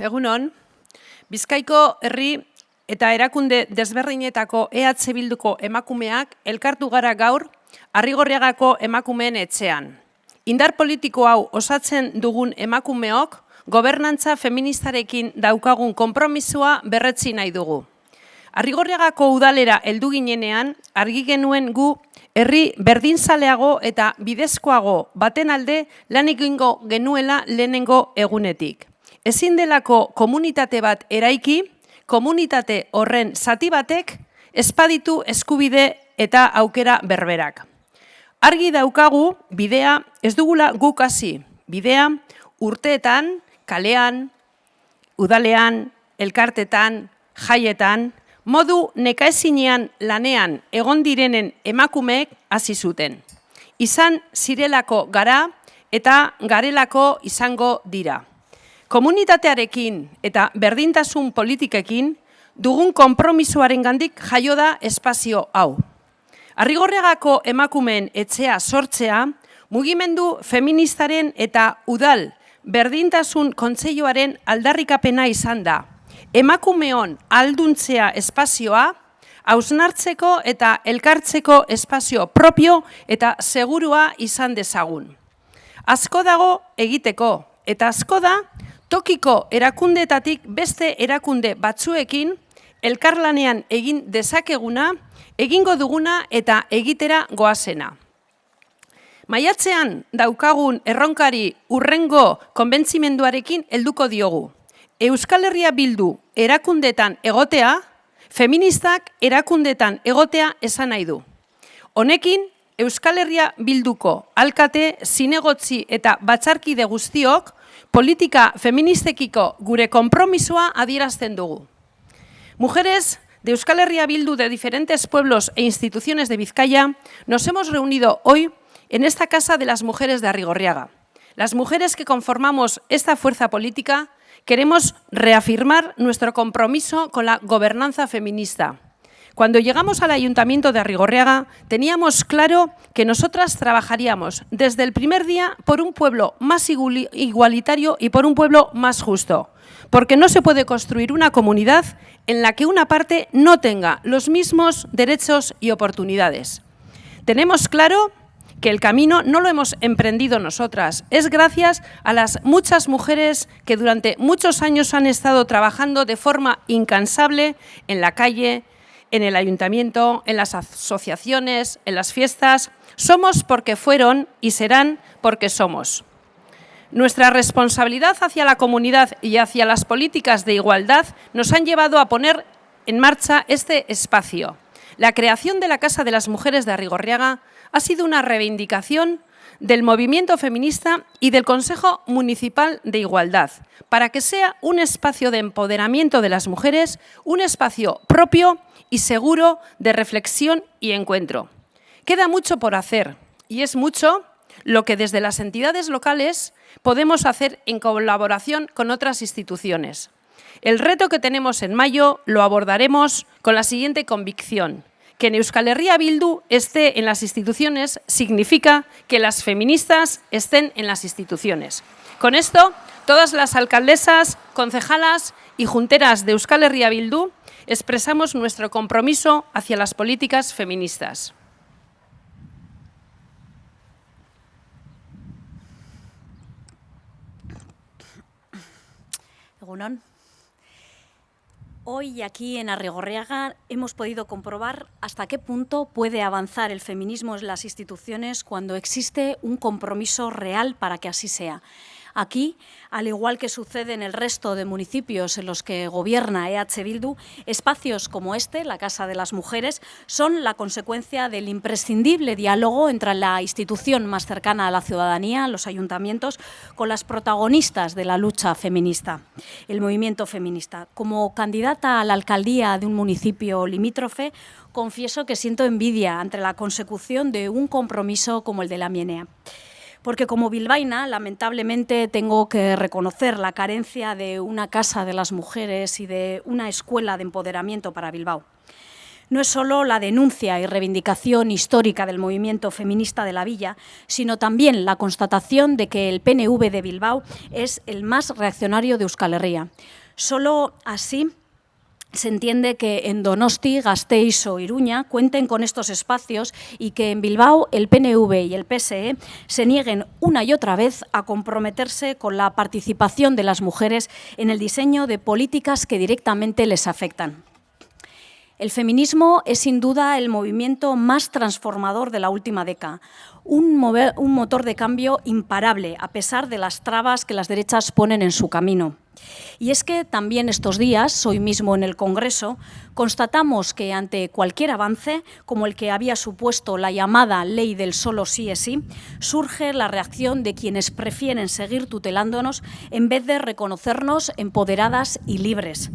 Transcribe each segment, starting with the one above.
egunon, Bizkaiko herri eta erakunde desberdinetako EH Bilduko emakumeak elkartu gara gaur Arrigorriagako emakumeen etxean. Indar politiko hau osatzen dugun emakumeok gobernantza feministarekin daukagun konpromisua berretzi nahi dugu. Arrigorriagako udalera heldu ginenean argi genuen gu herri berdinzaleago eta bidezkoago baten alde lan egingo genuela lehenengo egunetik ezin delako komunitate bat eraiki, komunitate horren zati batek espaditu eskubide eta aukera berberak. Argi daukagu bidea ez dugula guk hasi, bidea urteetan, kalean, udalean, elkartetan, jaietan, modu nekaezinean lanean egon direnen emakumeek hasi zuten. Izan zirelako gara eta garelako izango dira. Komunitatearekin eta berdintasun politikekin dugun konpromisoaren gandik jaio da espazio hau. Arrigorregako emakumeen etxea sortzea, mugimendu feministaren eta udal berdintasun kontseioaren aldarrikapena izan da. Emakumeon alduntzea espazioa, hausnartzeko eta elkartzeko espazio propio eta segurua izan dezagun. Asko dago egiteko, eta asko da tokiko erakundetatik beste erakunde batzuekin elkarlanean egin dezakeguna, egingo duguna eta egitera goazena. Maiatzean daukagun erronkari urrengo konbentzimenduarekin helduko diogu. Euskal Herria bildu erakundetan egotea, feministak erakundetan egotea esan nahi du. Honekin, Euskal Herria bilduko alkate, zinegotzi eta batzarkide guztiok, politika feministekiko gure konpromisoa adierazten dugu. Mujeres de Euskal Herria Bildu de diferentes pueblos e instituciones de Vizcaya nos hemos reunido hoy en esta Casa de las Mujeres de Arrigorriaga. Las mujeres que conformamos esta fuerza política queremos reafirmar nuestro compromiso con la gobernanza feminista, Cuando llegamos al Ayuntamiento de Arrigorriaga, teníamos claro que nosotras trabajaríamos desde el primer día por un pueblo más igualitario y por un pueblo más justo, porque no se puede construir una comunidad en la que una parte no tenga los mismos derechos y oportunidades. Tenemos claro que el camino no lo hemos emprendido nosotras, es gracias a las muchas mujeres que durante muchos años han estado trabajando de forma incansable en la calle, en el ayuntamiento, en las asociaciones, en las fiestas. Somos porque fueron y serán porque somos. Nuestra responsabilidad hacia la comunidad y hacia las políticas de igualdad nos han llevado a poner en marcha este espacio. La creación de la Casa de las Mujeres de Arrigorriaga ha sido una reivindicación del movimiento feminista y del Consejo Municipal de Igualdad, para que sea un espacio de empoderamiento de las mujeres, un espacio propio y seguro de reflexión y encuentro. Queda mucho por hacer y es mucho lo que desde las entidades locales podemos hacer en colaboración con otras instituciones. El reto que tenemos en mayo lo abordaremos con la siguiente convicción. Que Euskal Herria Bildu esté en las instituciones significa que las feministas estén en las instituciones. Con esto, todas las alcaldesas, concejalas y junteras de Euskal Herria Bildu expresamos nuestro compromiso hacia las políticas feministas. Hoy aquí en Arrigorriaga hemos podido comprobar hasta qué punto puede avanzar el feminismo en las instituciones cuando existe un compromiso real para que así sea. Aquí, al igual que sucede en el resto de municipios en los que gobierna EH Bildu, espacios como este, la Casa de las Mujeres, son la consecuencia del imprescindible diálogo entre la institución más cercana a la ciudadanía, los ayuntamientos, con las protagonistas de la lucha feminista, el movimiento feminista. Como candidata a la alcaldía de un municipio limítrofe, confieso que siento envidia ante la consecución de un compromiso como el de la Mienea porque como bilbaína lamentablemente tengo que reconocer la carencia de una casa de las mujeres y de una escuela de empoderamiento para Bilbao. no es solo la denuncia y reivindicación histórica del movimiento feminista de la villa, sino también la constatación de que el PNV de Bilbao es el más reaccionario de Euskal Herria. Solo así se entiende que en Donosti, Gasteiz o Iruña cuenten con estos espacios y que en Bilbao el PNV y el PSE se nieguen una y otra vez a comprometerse con la participación de las mujeres en el diseño de políticas que directamente les afectan. El feminismo es sin duda el movimiento más transformador de la última década, un, motor de cambio imparable a pesar de las trabas que las derechas ponen en su camino. Y es que también estos días, hoy mismo en el Congreso, constatamos que ante cualquier avance, como el que había supuesto la llamada ley del solo sí es sí, surge la reacción de quienes prefieren seguir tutelándonos en vez de reconocernos empoderadas y libres.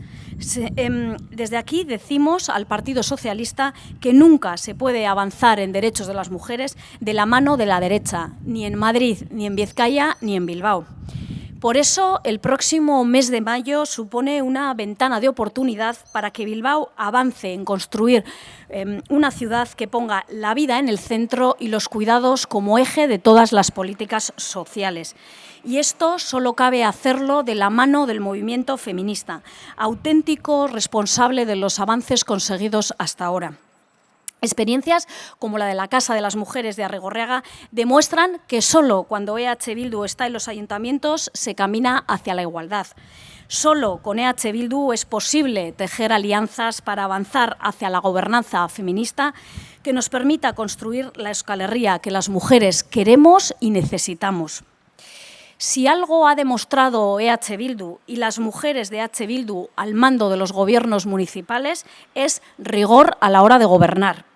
Em, desde aquí decimos al Partido Socialista que nunca se puede avanzar en derechos de las mujeres de la mano de la derecha, ni en Madrid, ni en Vizcaya, ni en Bilbao. Por eso, el próximo mes de mayo supone una ventana de oportunidad para que Bilbao avance en construir em, una ciudad que ponga la vida en el centro y los cuidados como eje de todas las políticas sociales. Y esto solo cabe hacerlo de la mano del movimiento feminista, auténtico responsable de los avances conseguidos hasta ahora. Experiencias como la de la Casa de las Mujeres de Arregorreaga demuestran que solo cuando EH Bildu está en los ayuntamientos se camina hacia la igualdad. Solo con EH Bildu es posible tejer alianzas para avanzar hacia la gobernanza feminista que nos permita construir la escalería que las mujeres queremos y necesitamos. Si algo ha demostrado EH Bildu y las mujeres de EH Bildu al mando de los gobiernos municipales es rigor a la hora de gobernar.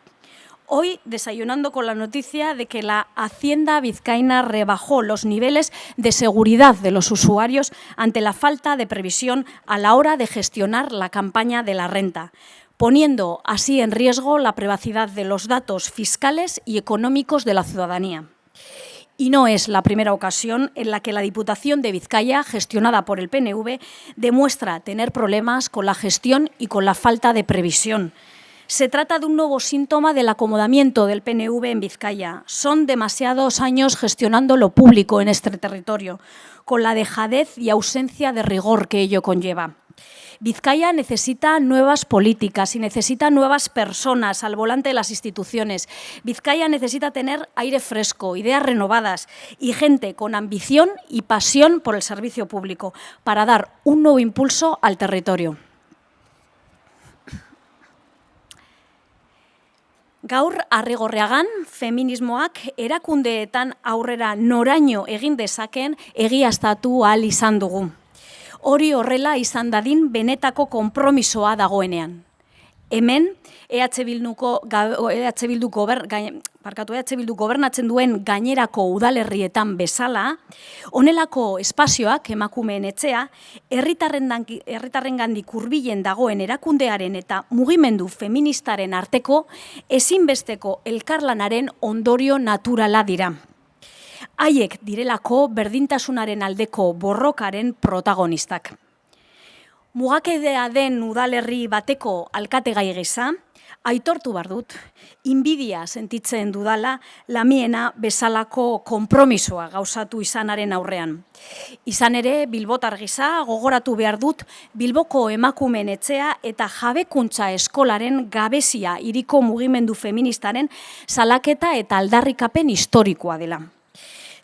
Hoy desayunando con la noticia de que la Hacienda vizcaína rebajó los niveles de seguridad de los usuarios ante la falta de previsión a la hora de gestionar la campaña de la renta poniendo así en riesgo la privacidad de los datos fiscales y económicos de la ciudadanía. Y no es la primera ocasión en la que la Diputación de Vizcaya, gestionada por el PNV, demuestra tener problemas con la gestión y con la falta de previsión. Se trata de un nuevo síntoma del acomodamiento del PNV en Vizcaya. Son demasiados años gestionando lo público en este territorio, con la dejadez y ausencia de rigor que ello conlleva. Vizcaya necesita nuevas políticas y necesita nuevas personas al volante de las instituciones. Vizcaya necesita tener aire fresco, ideas renovadas y gente con ambición y pasión por el servicio público para dar un nuevo impulso al territorio. Gaur arregorreagan feminismoak erakundeetan aurrera noraino egin dezaken egiaztatu ahal izan dugu. Hori horrela izan dadin benetako konpromisoa dagoenean. Hemen, EH Bilduko, EH Bildu gober, parkatu EH Bildu gobernatzen duen gainerako udalerrietan bezala, honelako espazioak emakumeen etxea, herritarren gandik urbilen dagoen erakundearen eta mugimendu feministaren arteko ezinbesteko elkarlanaren ondorio naturala dira. Haiek direlako berdintasunaren aldeko borrokaren protagonistak. Mugakedea den udalerri bateko alkategai geza, aitortu bar dut, inbidia sentitzen dudala lamiena bezalako konpromisoa gauzatu izanaren aurrean. Izan ere, Bilbotar gisa gogoratu behar dut Bilboko emakumen etxea eta jabekuntza eskolaren gabezia iriko mugimendu feministaren salaketa eta aldarrikapen historikoa dela.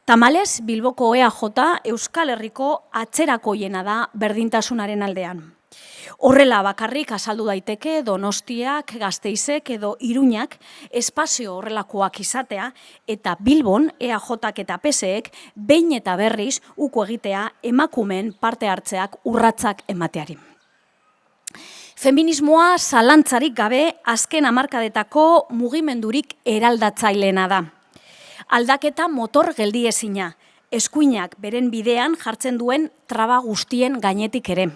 Tamales, Bilboko EAJ Euskal Herriko atzerakoiena da berdintasunaren aldean. Horrela bakarrik azaldu daiteke Donostiak, Gazteizek edo Iruñak espazio horrelakoak izatea eta Bilbon EAJak eta PSEek behin eta berriz uko egitea emakumen parte hartzeak urratzak emateari. Feminismoa zalantzarik gabe azken hamarkadetako mugimendurik eraldatzailena da aldaketa motor geldiezina, eskuinak beren bidean jartzen duen traba guztien gainetik ere.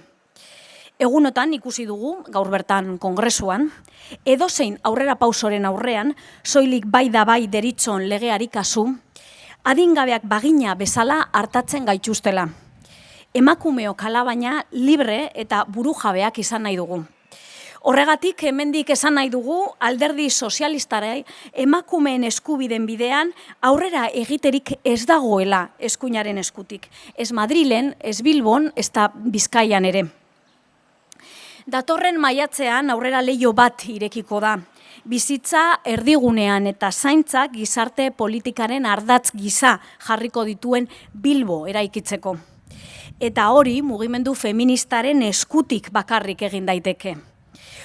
Egunotan ikusi dugu, gaur bertan kongresuan, edozein aurrera pausoren aurrean, soilik bai da bai deritzon legeari kasu, adingabeak bagina bezala hartatzen gaituztela. Emakumeo kalabaina libre eta burujabeak izan nahi dugu. Horregatik, hemendik esan nahi dugu, alderdi sozialistarei emakumeen eskubiden bidean aurrera egiterik ez dagoela eskuinaren eskutik. Ez Madrilen, ez Bilbon, ez da Bizkaian ere. Datorren maiatzean aurrera leio bat irekiko da. Bizitza erdigunean eta zaintzak gizarte politikaren ardatz giza jarriko dituen Bilbo eraikitzeko. Eta hori mugimendu feministaren eskutik bakarrik egin daiteke.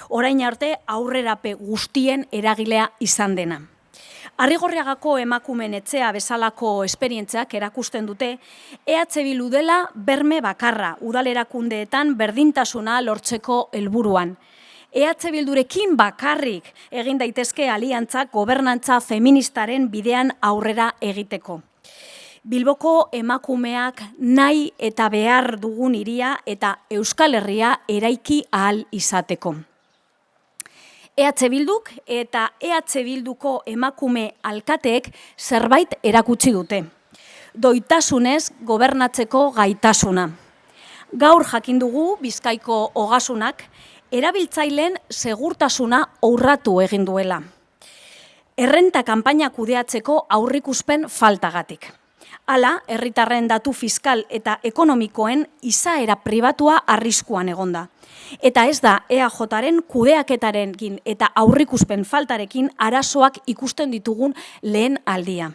Orain arte aurrerape guztien eragilea izan dena. Arrigorriagako emakumen etxea bezalako esperientziak erakusten dute, EH Bilu dela berme bakarra udalerakundeetan berdintasuna lortzeko helburuan. EH Bildurekin bakarrik egin daitezke aliantzak gobernantza feministaren bidean aurrera egiteko. Bilboko emakumeak nahi eta behar dugun iria eta Euskal Herria eraiki ahal izateko. EH Bilduk eta EH Bilduko emakume alkateek zerbait erakutsi dute. Doitasunez gobernatzeko gaitasuna. Gaur jakin dugu Bizkaiko hogasunak erabiltzaileen segurtasuna aurratu egin duela. Errenta kanpaina kudeatzeko aurrikuspen faltagatik. Hala, herritarren datu fiskal eta ekonomikoen izaera pribatua arriskuan egonda. Eta ez da EAJaren kudeaketarekin eta aurrikuspen faltarekin arazoak ikusten ditugun lehen aldia.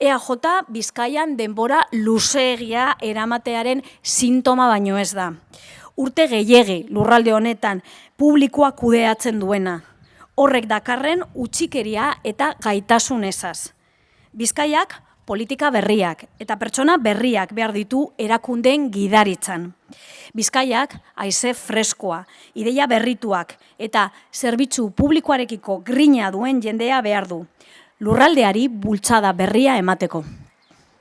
EAJ Bizkaian denbora luzeegia eramatearen sintoma baino ez da. Urte gehiegi lurralde honetan publikoa kudeatzen duena. Horrek dakarren utxikeria eta gaitasun ezaz. Bizkaiak politika berriak eta pertsona berriak behar ditu erakundeen gidaritzan. Bizkaiak haize freskoa, ideia berrituak eta zerbitzu publikoarekiko grina duen jendea behar du. Lurraldeari bultzada berria emateko.